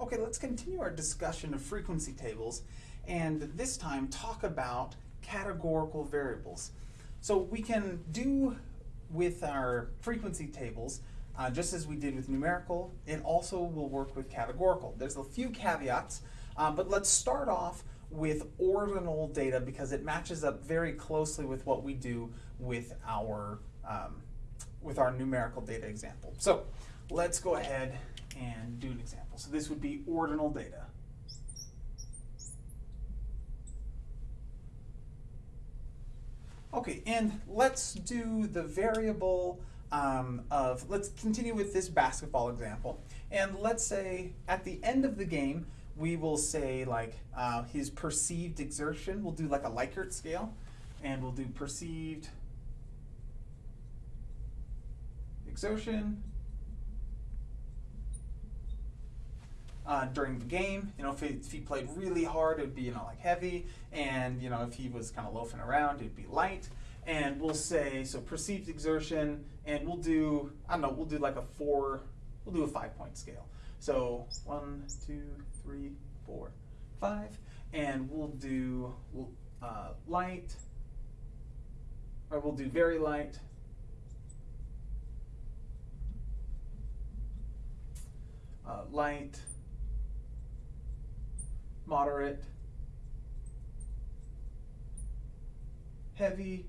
Okay, let's continue our discussion of frequency tables and this time talk about categorical variables. So we can do with our frequency tables, uh, just as we did with numerical, it also will work with categorical. There's a few caveats, uh, but let's start off with ordinal data because it matches up very closely with what we do with our, um, with our numerical data example. So let's go ahead and do an example. So this would be ordinal data. Okay, and let's do the variable um, of, let's continue with this basketball example. And let's say at the end of the game, we will say like uh, his perceived exertion, we'll do like a Likert scale, and we'll do perceived exertion uh, during the game. You know, if he, if he played really hard, it would be, you know, like heavy. And, you know, if he was kind of loafing around, it'd be light. And we'll say, so perceived exertion, and we'll do, I don't know, we'll do like a four, we'll do a five point scale. So one, two, three, four, five. And we'll do uh, light, or we'll do very light, uh, light, moderate, heavy,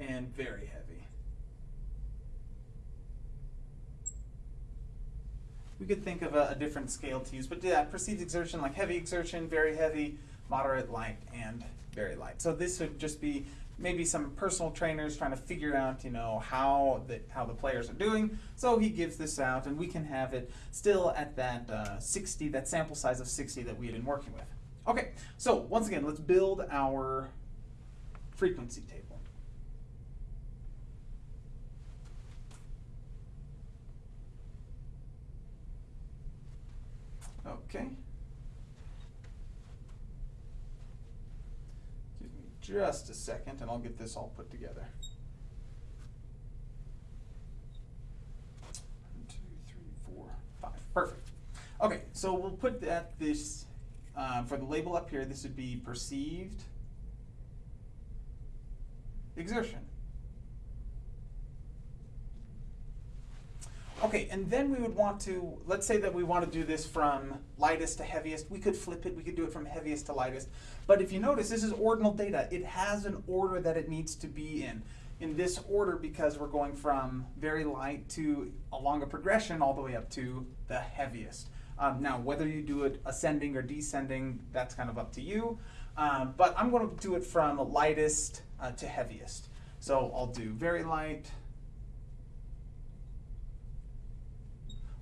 and very heavy. We could think of a, a, different scale to use, but yeah, perceived exertion like heavy exertion, very heavy, moderate, light, and very light. So this would just be maybe some personal trainers trying to figure out, you know, how the, how the players are doing. So he gives this out and we can have it still at that uh, 60, that sample size of 60 that we had been working with. Okay, so once again, let's build our frequency table. Okay. Just a second and I'll get this all put together. One, two, three, four, five. Perfect. Okay, so we'll put that this, uh, for the label up here, this would be perceived exertion. Okay, and then we would want to, let's say that we want to do this from lightest to heaviest. We could flip it, we could do it from heaviest to lightest. But if you notice, this is ordinal data. It has an order that it needs to be in. In this order because we're going from very light to along a progression all the way up to the heaviest. Um, now, whether you do it ascending or descending, that's kind of up to you. Um, but I'm going to do it from lightest uh, to heaviest. So I'll do very light,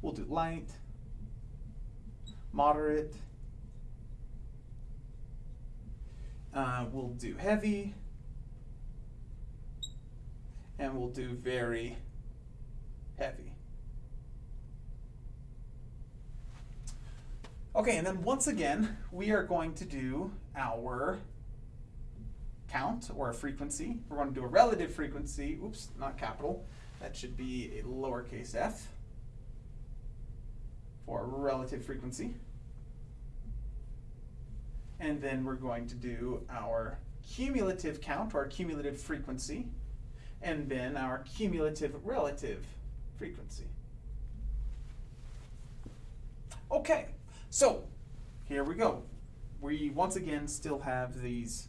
We'll do light, moderate, uh, we'll do heavy, and we'll do very heavy. Okay, and then once again, we are going to do our count or a frequency. We're going to do a relative frequency, oops, not capital. That should be a lowercase f for relative frequency. And then we're going to do our cumulative count, or cumulative frequency, and then our cumulative relative frequency. Okay, so here we go. We once again still have these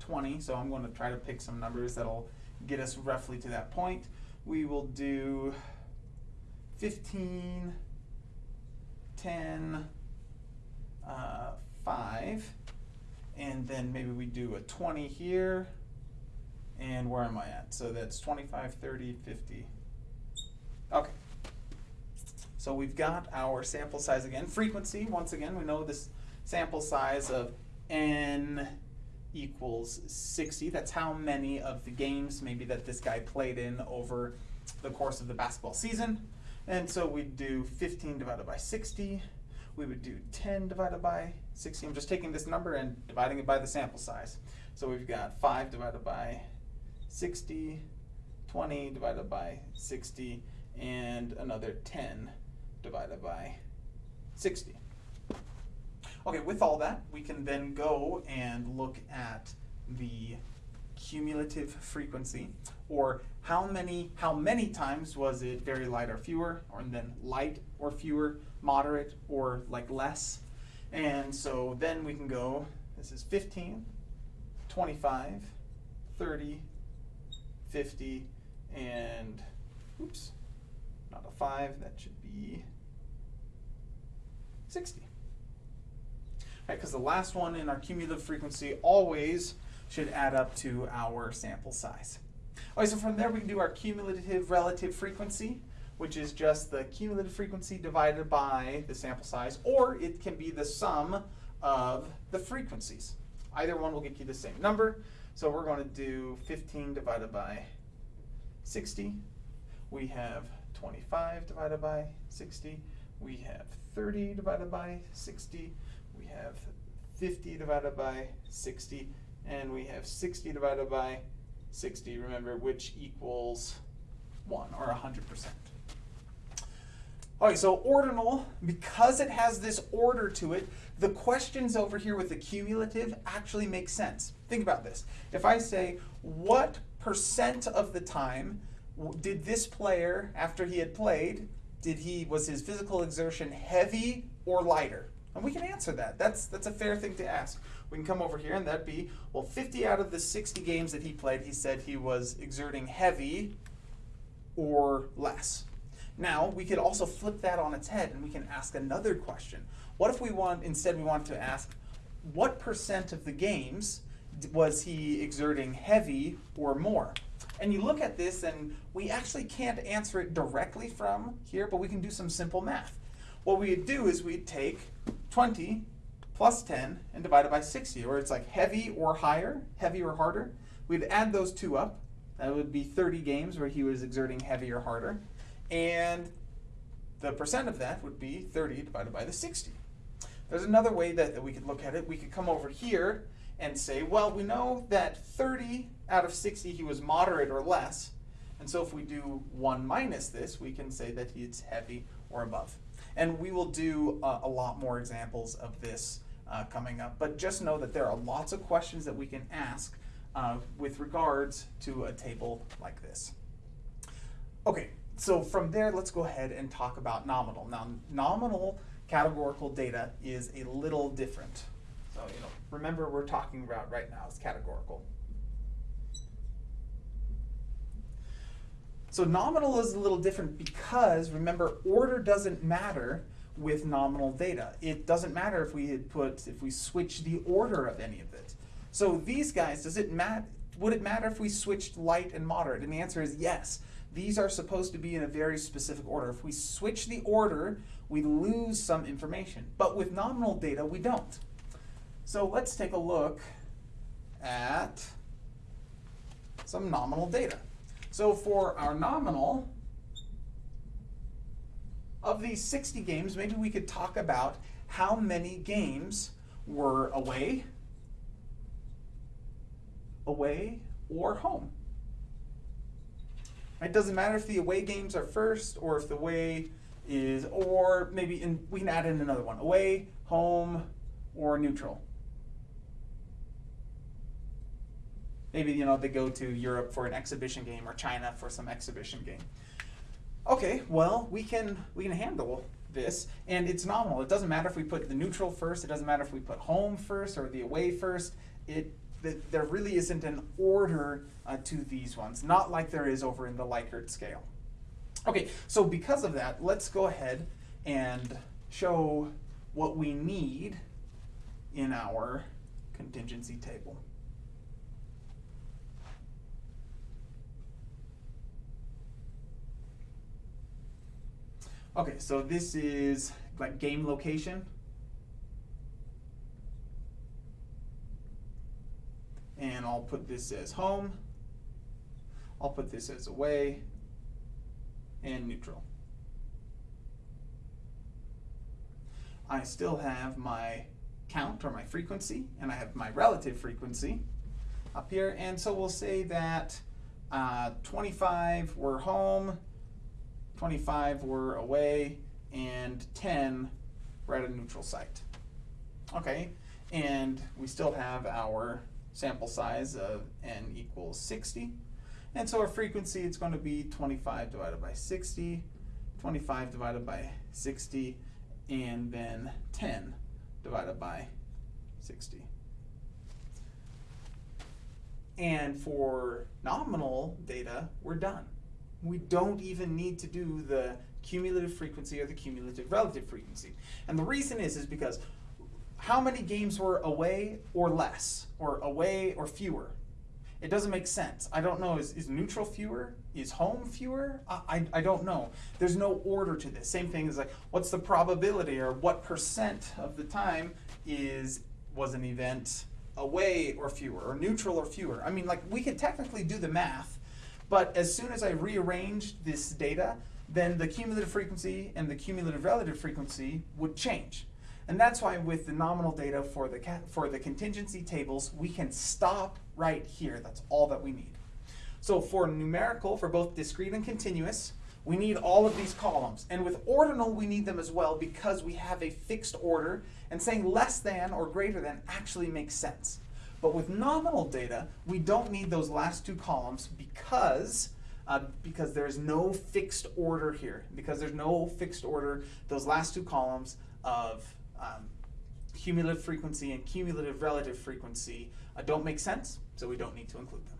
20, so I'm going to try to pick some numbers that'll get us roughly to that point. We will do 15, 10, uh, 5, and then maybe we do a 20 here, and where am I at? So that's 25, 30, 50. Okay. So we've got our sample size again. Frequency, once again, we know this sample size of n equals 60. That's how many of the games maybe that this guy played in over the course of the basketball season. And so we'd do 15 divided by 60. We would do 10 divided by 60. I'm just taking this number and dividing it by the sample size. So we've got 5 divided by 60, 20 divided by 60, and another 10 divided by 60. Okay, with all that, we can then go and look at the cumulative frequency, or how many how many times was it very light or fewer, or then light or fewer, moderate or like less. And so then we can go, this is 15, 25, 30, 50, and oops, not a 5, that should be 60. Right, because the last one in our cumulative frequency always should add up to our sample size. All right, so from there we can do our cumulative relative frequency, which is just the cumulative frequency divided by the sample size, or it can be the sum of the frequencies. Either one will get you the same number. So we're going to do 15 divided by 60. We have 25 divided by 60. We have 30 divided by 60. We have 50 divided by 60 and we have 60 divided by 60, remember, which equals 1, or 100%. All right, so ordinal, because it has this order to it, the questions over here with the cumulative actually make sense. Think about this. If I say, what percent of the time did this player, after he had played, did he, was his physical exertion heavy or lighter? And we can answer that. That's, that's a fair thing to ask. We can come over here and that'd be, well, 50 out of the 60 games that he played, he said he was exerting heavy or less. Now, we could also flip that on its head and we can ask another question. What if we want, instead we want to ask, what percent of the games was he exerting heavy or more? And you look at this and we actually can't answer it directly from here, but we can do some simple math. What we'd do is we'd take 20 plus 10 and divide it by 60, or it's like heavy or higher, heavy or harder. We'd add those two up. That would be 30 games where he was exerting heavy or harder. And the percent of that would be 30 divided by the 60. There's another way that, that we could look at it. We could come over here and say, well, we know that 30 out of 60 he was moderate or less. And so if we do 1 minus this, we can say that he's heavy or above. And we will do uh, a lot more examples of this uh, coming up. But just know that there are lots of questions that we can ask uh, with regards to a table like this. Okay, so from there, let's go ahead and talk about nominal. Now, nominal categorical data is a little different. So, you know, remember we're talking about right now is categorical. So nominal is a little different because, remember, order doesn't matter with nominal data. It doesn't matter if we had put, if we switch the order of any of it. So these guys, does it mat would it matter if we switched light and moderate? And the answer is yes. These are supposed to be in a very specific order. If we switch the order, we lose some information. But with nominal data, we don't. So let's take a look at some nominal data. So for our nominal, of these 60 games, maybe we could talk about how many games were away, away, or home. It doesn't matter if the away games are first or if the away is, or maybe in, we can add in another one, away, home, or neutral. Maybe, you know, they go to Europe for an exhibition game or China for some exhibition game. Okay, well, we can, we can handle this, and it's nominal. It doesn't matter if we put the neutral first, it doesn't matter if we put home first or the away first. It, the, there really isn't an order uh, to these ones, not like there is over in the Likert scale. Okay, so because of that, let's go ahead and show what we need in our contingency table. Okay, so this is like game location. And I'll put this as home. I'll put this as away and neutral. I still have my count or my frequency and I have my relative frequency up here. And so we'll say that uh, 25 were home, 25 were away, and 10 we're at a neutral site. Okay, and we still have our sample size of n equals 60. And so our frequency, it's going to be 25 divided by 60, 25 divided by 60, and then 10 divided by 60. And for nominal data, we're done. We don't even need to do the cumulative frequency or the cumulative relative frequency. And the reason is, is because how many games were away or less, or away or fewer? It doesn't make sense. I don't know, is, is neutral fewer? Is home fewer? I, I, I don't know. There's no order to this. Same thing as like, what's the probability or what percent of the time is was an event away or fewer, or neutral or fewer? I mean, like, we could technically do the math, but as soon as I rearrange this data, then the cumulative frequency and the cumulative relative frequency would change. And that's why with the nominal data for the, for the contingency tables, we can stop right here. That's all that we need. So for numerical, for both discrete and continuous, we need all of these columns. And with ordinal, we need them as well because we have a fixed order, and saying less than or greater than actually makes sense. But with nominal data, we don't need those last two columns because uh, because there's no fixed order here. Because there's no fixed order, those last two columns of um, cumulative frequency and cumulative relative frequency uh, don't make sense, so we don't need to include them.